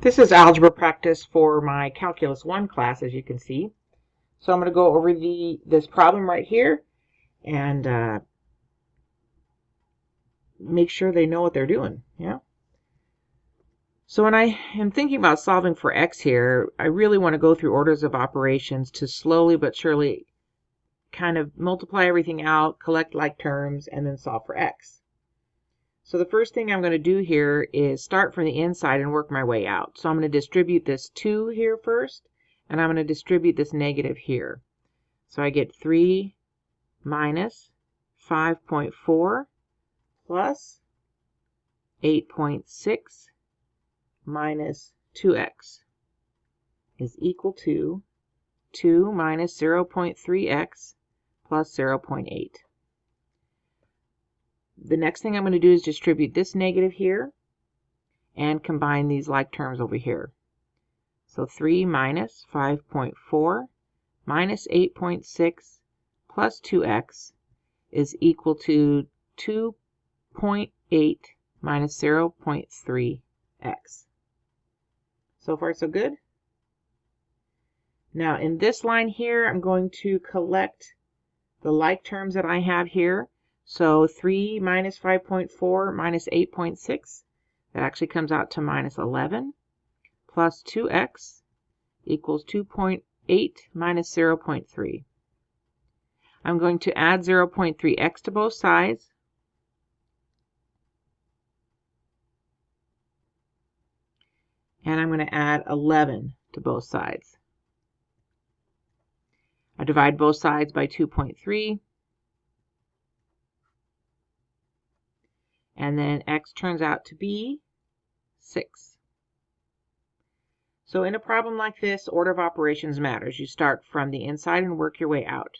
This is algebra practice for my Calculus 1 class, as you can see. So I'm going to go over the this problem right here and uh, make sure they know what they're doing. Yeah. So when I am thinking about solving for x here, I really want to go through orders of operations to slowly but surely kind of multiply everything out, collect like terms, and then solve for x. So the first thing I'm going to do here is start from the inside and work my way out. So I'm going to distribute this 2 here first, and I'm going to distribute this negative here. So I get 3 minus 5.4 plus 8.6 minus 2x is equal to 2 minus 0.3x plus 0.8. The next thing I'm going to do is distribute this negative here and combine these like terms over here. So 3 minus 5.4 minus 8.6 plus 2x is equal to 2.8 minus 0.3x. So far so good? Now in this line here, I'm going to collect the like terms that I have here. So 3 minus 5.4 minus 8.6, that actually comes out to minus 11, plus 2x equals 2.8 minus 0.3. I'm going to add 0.3x to both sides. And I'm going to add 11 to both sides. I divide both sides by 2.3. and then x turns out to be 6. So in a problem like this, order of operations matters. You start from the inside and work your way out.